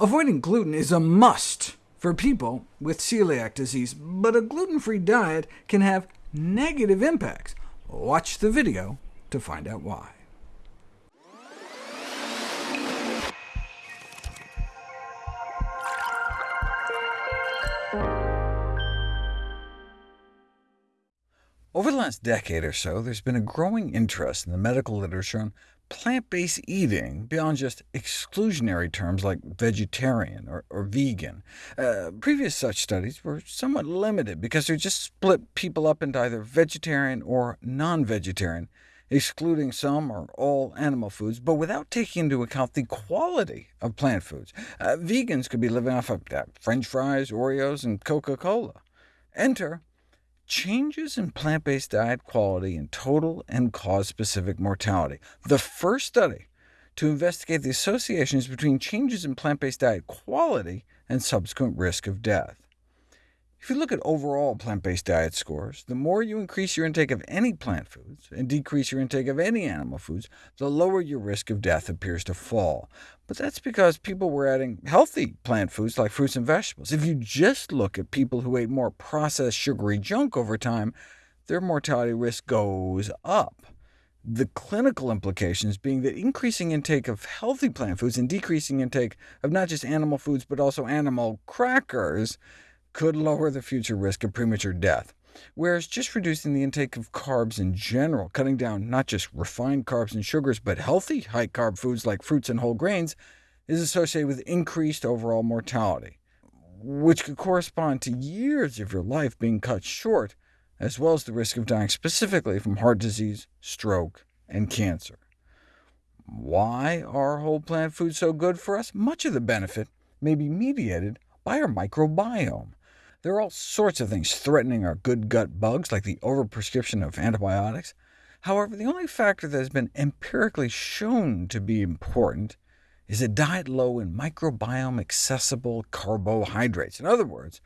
Avoiding gluten is a must for people with celiac disease, but a gluten-free diet can have negative impacts. Watch the video to find out why. Over the last decade or so, there's been a growing interest in the medical literature on plant-based eating beyond just exclusionary terms like vegetarian or, or vegan. Uh, previous such studies were somewhat limited because they just split people up into either vegetarian or non-vegetarian, excluding some or all animal foods, but without taking into account the quality of plant foods. Uh, vegans could be living off of uh, french fries, Oreos, and Coca-Cola. Enter changes in plant-based diet quality in total and cause-specific mortality. The first study to investigate the associations between changes in plant-based diet quality and subsequent risk of death. If you look at overall plant-based diet scores, the more you increase your intake of any plant foods and decrease your intake of any animal foods, the lower your risk of death appears to fall. But that's because people were adding healthy plant foods like fruits and vegetables. If you just look at people who ate more processed sugary junk over time, their mortality risk goes up. The clinical implications being that increasing intake of healthy plant foods and decreasing intake of not just animal foods, but also animal crackers could lower the future risk of premature death, whereas just reducing the intake of carbs in general, cutting down not just refined carbs and sugars, but healthy high-carb foods like fruits and whole grains, is associated with increased overall mortality, which could correspond to years of your life being cut short, as well as the risk of dying specifically from heart disease, stroke, and cancer. Why are whole plant foods so good for us? Much of the benefit may be mediated by our microbiome. There are all sorts of things threatening our good gut bugs, like the overprescription of antibiotics. However, the only factor that has been empirically shown to be important is a diet low in microbiome-accessible carbohydrates. In other words,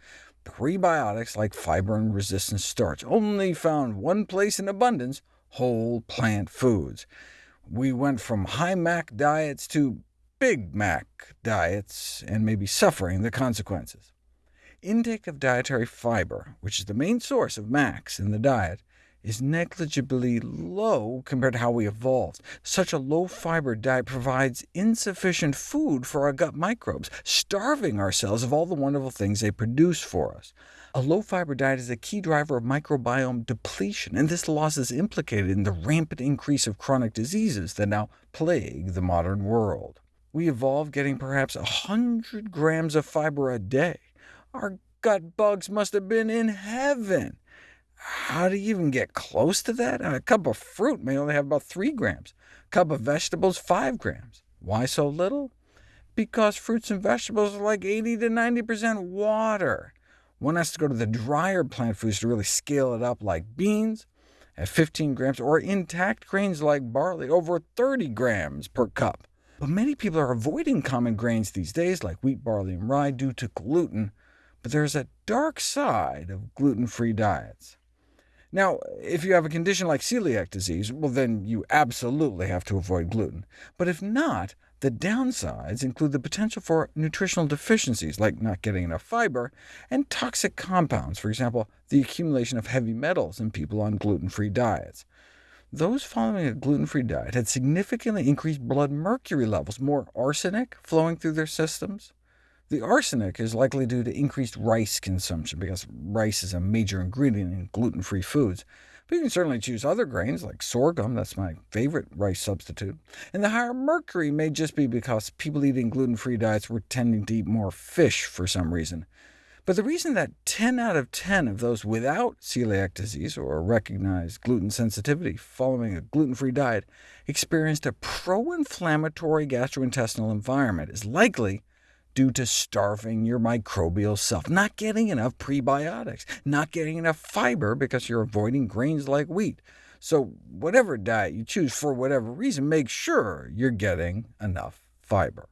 prebiotics like fiber and resistant starch, only found one place in abundance, whole plant foods. We went from high MAC diets to Big Mac diets, and may be suffering the consequences. Intake of dietary fiber, which is the main source of MACs in the diet, is negligibly low compared to how we evolved. Such a low-fiber diet provides insufficient food for our gut microbes, starving ourselves of all the wonderful things they produce for us. A low-fiber diet is a key driver of microbiome depletion, and this loss is implicated in the rampant increase of chronic diseases that now plague the modern world. We evolved getting perhaps 100 grams of fiber a day, our gut bugs must have been in heaven. How do you even get close to that? A cup of fruit may only have about 3 grams, a cup of vegetables 5 grams. Why so little? Because fruits and vegetables are like 80 to 90% water. One has to go to the drier plant foods to really scale it up, like beans at 15 grams, or intact grains like barley, over 30 grams per cup. But many people are avoiding common grains these days, like wheat, barley, and rye, due to gluten, but there's a dark side of gluten-free diets. Now, if you have a condition like celiac disease, well then you absolutely have to avoid gluten. But if not, the downsides include the potential for nutritional deficiencies, like not getting enough fiber, and toxic compounds, for example, the accumulation of heavy metals in people on gluten-free diets. Those following a gluten-free diet had significantly increased blood mercury levels, more arsenic flowing through their systems. The arsenic is likely due to increased rice consumption, because rice is a major ingredient in gluten-free foods. But you can certainly choose other grains, like sorghum, that's my favorite rice substitute. And the higher mercury may just be because people eating gluten-free diets were tending to eat more fish for some reason. But the reason that 10 out of 10 of those without celiac disease or recognized gluten sensitivity following a gluten-free diet experienced a pro-inflammatory gastrointestinal environment is likely due to starving your microbial self, not getting enough prebiotics, not getting enough fiber because you're avoiding grains like wheat. So whatever diet you choose for whatever reason, make sure you're getting enough fiber.